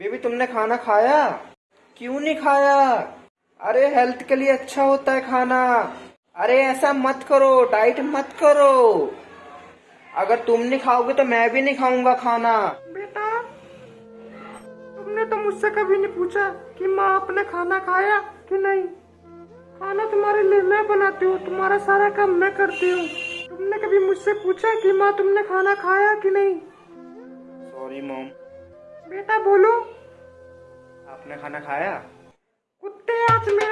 Baby, तुमने खाना खाया? क्यों नहीं खाया? अरे हेल्थ के लिए अच्छा होता है खाना। अरे, ऐसा मत करो डाइट मत करो। अगर तुम नहीं खाओगे तो मैं भी नहीं खाऊँगा खाना। बेटा, तुमने तो मुझसे कभी नहीं पूछा कि माँ आपने खाना खाया कि नहीं? खाना तुम्हारे लिए मैं बनाती हूँ, तुम्हारा सारा काम मैं करती हूँ। तुमने कभी मुझसे पूछा कि माँ, तुमने खाना खाया कि नहीं? बेटा बोलो। आपने खाना खाया? कुत्ते आज मेरे